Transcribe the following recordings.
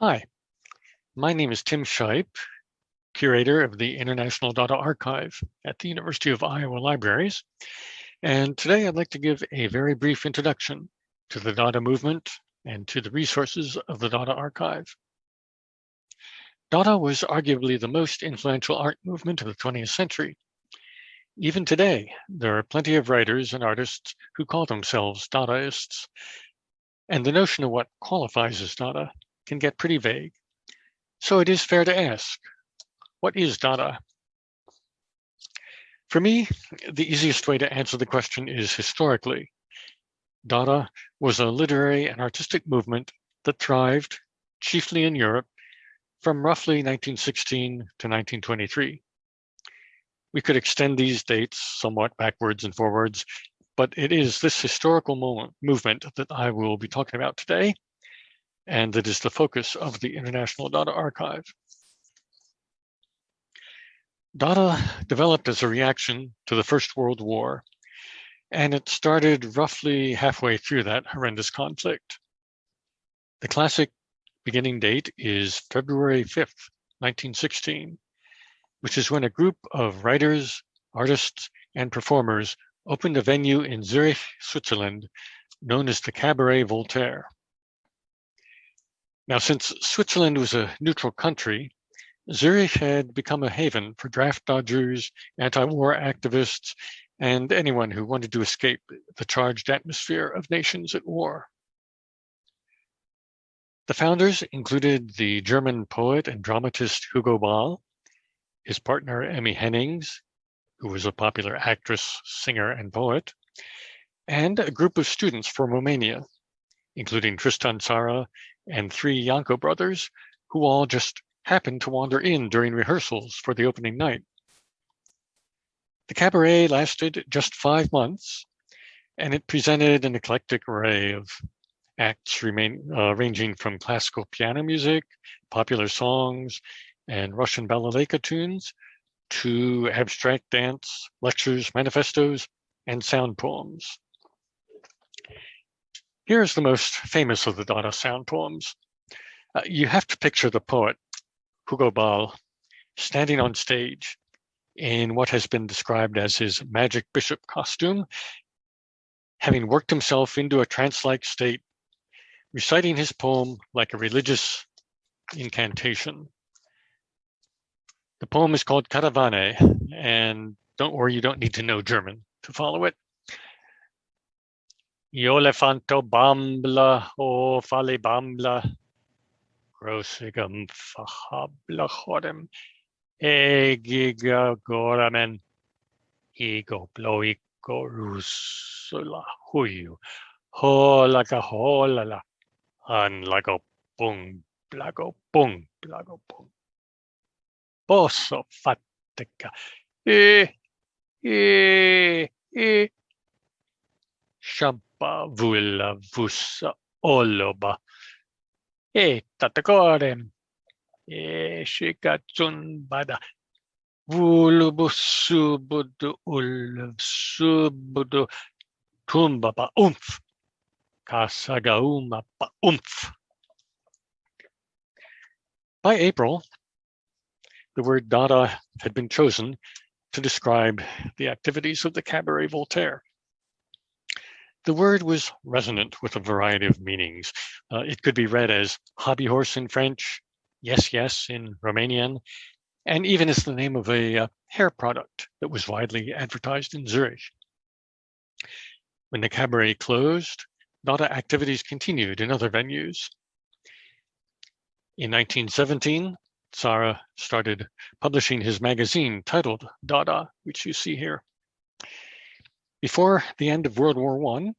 Hi, my name is Tim Shipe, curator of the International Dada Archive at the University of Iowa Libraries. And today I'd like to give a very brief introduction to the Dada movement and to the resources of the Dada Archive. Dada was arguably the most influential art movement of the 20th century. Even today, there are plenty of writers and artists who call themselves Dadaists. And the notion of what qualifies as Dada can get pretty vague. So it is fair to ask, what is Dada? For me, the easiest way to answer the question is historically. Dada was a literary and artistic movement that thrived, chiefly in Europe, from roughly 1916 to 1923. We could extend these dates somewhat backwards and forwards, but it is this historical moment, movement that I will be talking about today, and that is the focus of the International Dada Archive. Dada developed as a reaction to the First World War, and it started roughly halfway through that horrendous conflict. The classic beginning date is February 5th, 1916, which is when a group of writers, artists, and performers opened a venue in Zurich, Switzerland, known as the Cabaret Voltaire. Now, since Switzerland was a neutral country, Zurich had become a haven for draft dodgers, anti-war activists, and anyone who wanted to escape the charged atmosphere of nations at war. The founders included the German poet and dramatist Hugo Ball, his partner Emmy Hennings, who was a popular actress, singer, and poet, and a group of students from Romania, including Tristan Tzara and three Janco brothers, who all just happened to wander in during rehearsals for the opening night. The cabaret lasted just five months, and it presented an eclectic array of acts remain, uh, ranging from classical piano music, popular songs, and Russian balalaika tunes to abstract dance, lectures, manifestos, and sound poems. Here's the most famous of the Dada sound poems. Uh, you have to picture the poet, Hugo Ball, standing on stage in what has been described as his magic bishop costume, having worked himself into a trance-like state, reciting his poem like a religious incantation. The poem is called Karawane, and don't worry, you don't need to know German to follow it. Iolefanto bambla o fale bambla. Grosigum fahabla chodem. Egiga goramen. Ego bloico rusula huyu. Holaga holala. Anlago pung blago pung blago pung. Posso fatica. E, e, e. Shab E. E bada. Vulubu subudu ulv umph. Kasagauma. By April, the word Dada had been chosen to describe the activities of the Cabaret Voltaire. The word was resonant with a variety of meanings. Uh, it could be read as hobby horse in French, yes, yes in Romanian, and even as the name of a uh, hair product that was widely advertised in Zurich. When the cabaret closed, Dada activities continued in other venues. In 1917, Tzara started publishing his magazine titled Dada, which you see here. Before the end of World War I,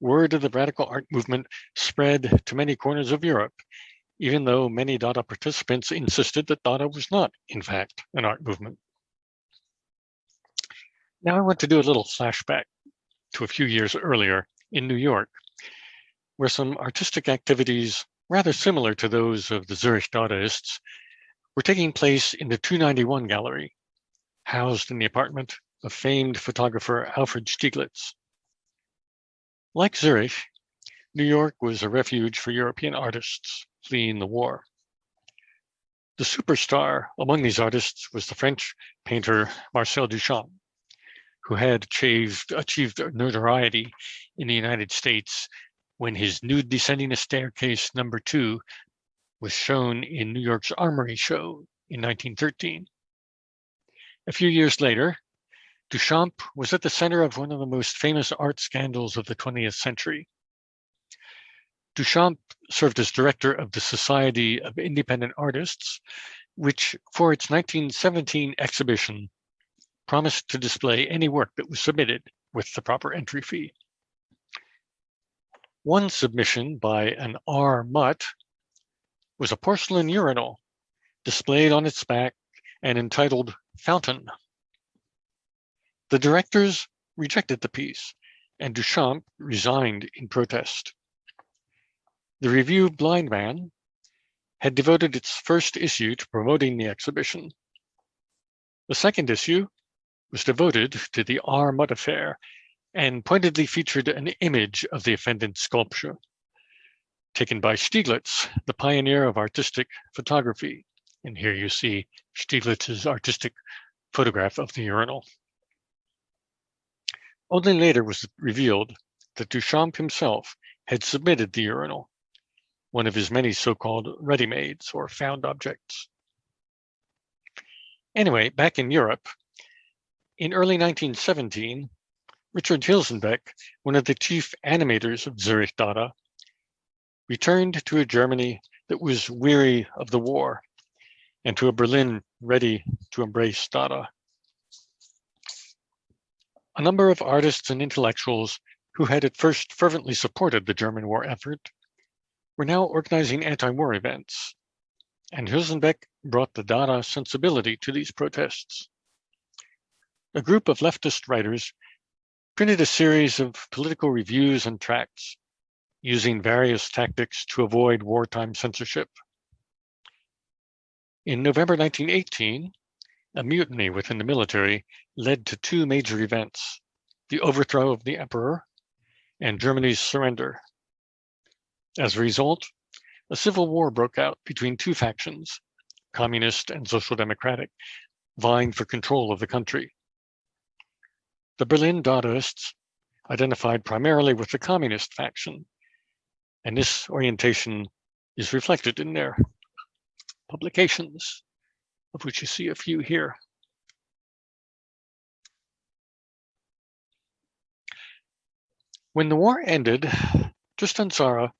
word of the radical art movement spread to many corners of Europe, even though many Dada participants insisted that Dada was not, in fact, an art movement. Now I want to do a little flashback to a few years earlier in New York, where some artistic activities rather similar to those of the Zurich Dadaists were taking place in the 291 gallery, housed in the apartment of famed photographer Alfred Stieglitz. Like Zurich, New York was a refuge for European artists fleeing the war. The superstar among these artists was the French painter Marcel Duchamp, who had achieved, achieved notoriety in the United States when his nude descending a staircase number two was shown in New York's Armory Show in 1913. A few years later, Duchamp was at the center of one of the most famous art scandals of the 20th century. Duchamp served as director of the Society of Independent Artists, which for its 1917 exhibition promised to display any work that was submitted with the proper entry fee. One submission by an R. Mutt was a porcelain urinal displayed on its back and entitled Fountain. The directors rejected the piece and Duchamp resigned in protest. The review Blind Man had devoted its first issue to promoting the exhibition. The second issue was devoted to the R. Mutt affair and pointedly featured an image of the offended sculpture taken by Stieglitz, the pioneer of artistic photography. And here you see Stieglitz's artistic photograph of the urinal. Only later was it revealed that Duchamp himself had submitted the urinal, one of his many so-called ready-mades or found objects. Anyway, back in Europe, in early 1917, Richard Huelsenbeck, one of the chief animators of Zurich Dada, returned to a Germany that was weary of the war and to a Berlin ready to embrace Dada. A number of artists and intellectuals who had at first fervently supported the German war effort were now organizing anti-war events, and Huelsenbeck brought the Dada sensibility to these protests. A group of leftist writers printed a series of political reviews and tracts using various tactics to avoid wartime censorship. In November 1918, a mutiny within the military led to two major events, the overthrow of the emperor and Germany's surrender. As a result, a civil war broke out between two factions, communist and social democratic, vying for control of the country. The Berlin Dadaists identified primarily with the communist faction, and this orientation is reflected in their publications, of which you see a few here. When the war ended, Tristan Tzara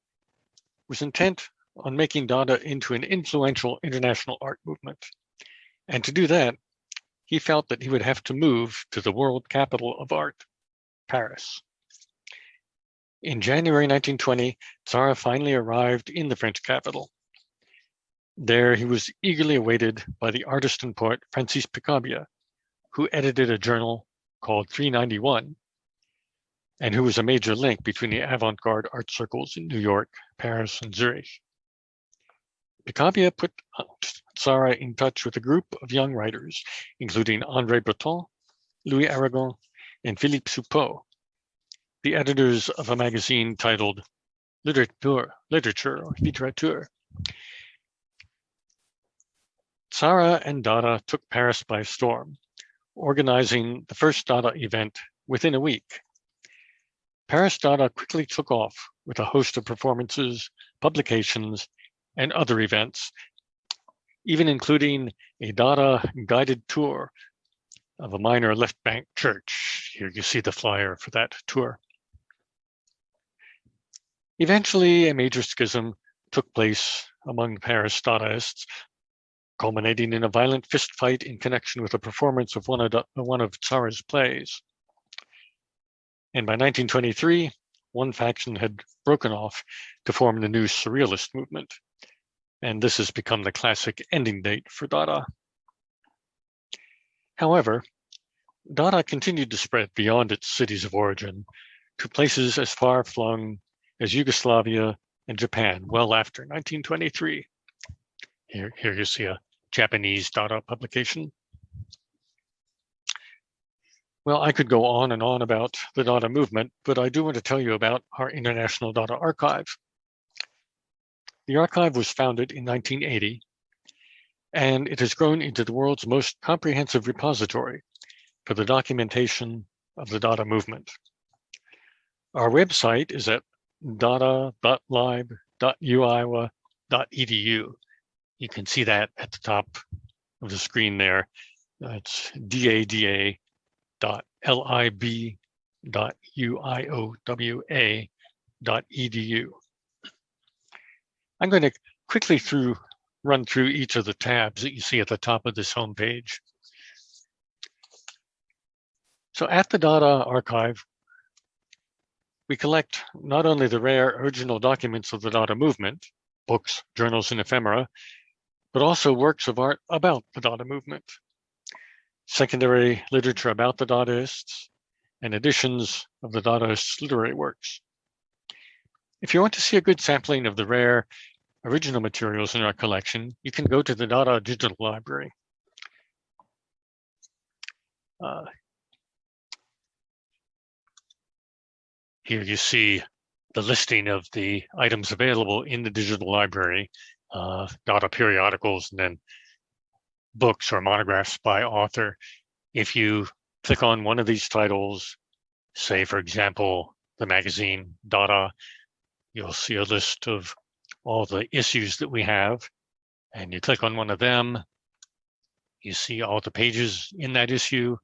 was intent on making Dada into an influential international art movement. And to do that, he felt that he would have to move to the world capital of art, Paris. In January 1920, Tzara finally arrived in the French capital. There he was eagerly awaited by the artist and poet Francis Picabia, who edited a journal called 391, and who was a major link between the avant-garde art circles in New York, Paris, and Zurich. Picabia put Tzara in touch with a group of young writers, including André Breton, Louis Aragon, and Philippe Soupault, the editors of a magazine titled Literature, Literature or Literature. Tzara and Dada took Paris by storm, organizing the first Dada event within a week. Paris Dada quickly took off with a host of performances, publications, and other events, even including a Dada guided tour of a minor left bank church. Here you see the flyer for that tour. Eventually, a major schism took place among Paris Dadaists, culminating in a violent fistfight in connection with a performance of one of, one of Tzara's plays. And by 1923, one faction had broken off to form the new Surrealist movement and this has become the classic ending date for Dada. However, Dada continued to spread beyond its cities of origin to places as far flung as Yugoslavia and Japan well after 1923. Here, here you see a Japanese Dada publication. Well, I could go on and on about the Dada movement, but I do want to tell you about our International Dada Archive. The archive was founded in 1980 and it has grown into the world's most comprehensive repository for the documentation of the Dada movement. Our website is at dada.lib.uiowa.edu. You can see that at the top of the screen there. That's dada dot lib dot uiowa dot edu. I'm going to quickly through run through each of the tabs that you see at the top of this homepage. So at the Dada archive, we collect not only the rare original documents of the Dada movement, books, journals, and ephemera, but also works of art about the Dada movement, secondary literature about the Dadaists, and editions of the Dadaists' literary works. If you want to see a good sampling of the rare original materials in our collection, you can go to the Dada Digital Library. Uh, here you see the listing of the items available in the digital library, uh, Dada periodicals, and then books or monographs by author. If you click on one of these titles, say, for example, the magazine Dada, you'll see a list of all the issues that we have. And you click on one of them, you see all the pages in that issue,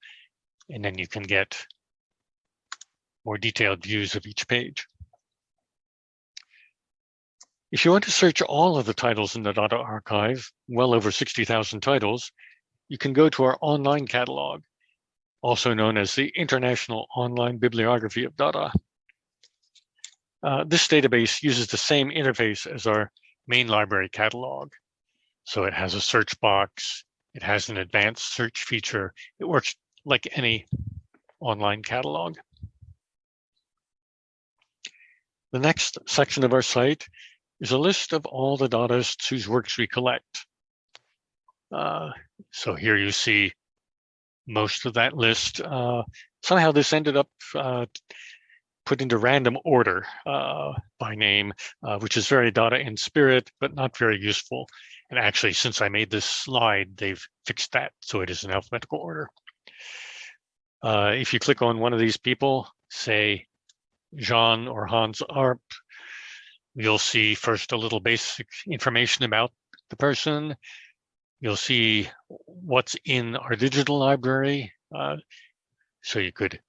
and then you can get more detailed views of each page. If you want to search all of the titles in the Dada archive, well over 60,000 titles, you can go to our online catalog, also known as the International Online Bibliography of Dada. Uh, this database uses the same interface as our main library catalog. So it has a search box, it has an advanced search feature. It works like any online catalog. The next section of our site is a list of all the Dadaists whose works we collect. Uh, so here you see most of that list. Uh, somehow this ended up uh, put into random order uh, by name, uh, which is very Dada in spirit, but not very useful. And actually, since I made this slide, they've fixed that, so it is in alphabetical order. Uh, if you click on one of these people, say Jean or Hans Arp, you'll see first a little basic information about the person. You'll see what's in our digital library. Uh, so you could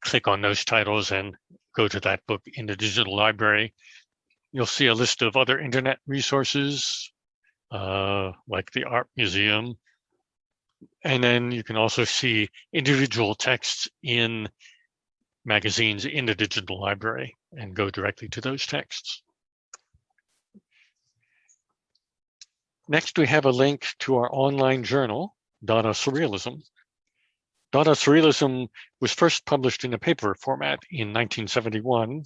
click on those titles and go to that book in the digital library. You'll see a list of other internet resources, uh, like the Art Museum. And then you can also see individual texts in magazines in the digital library and go directly to those texts. Next, we have a link to our online journal, Dada Surrealism, Dada Surrealism was first published in a paper format in 1971,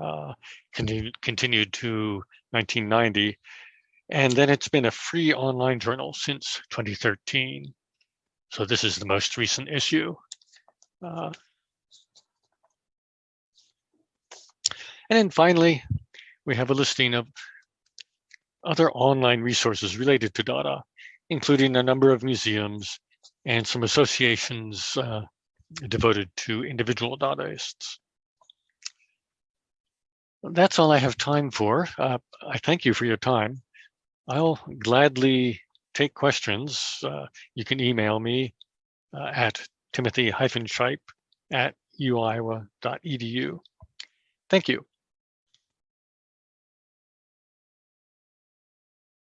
uh, continued, continued to 1990, and then it's been a free online journal since 2013. So this is the most recent issue. Uh, and then finally, we have a listing of other online resources related to Dada, including a number of museums and some associations uh, devoted to individual Dadaists. That's all I have time for. Uh, I thank you for your time. I'll gladly take questions. Uh, you can email me uh, at timothy-shipe at uiowa.edu. Thank you.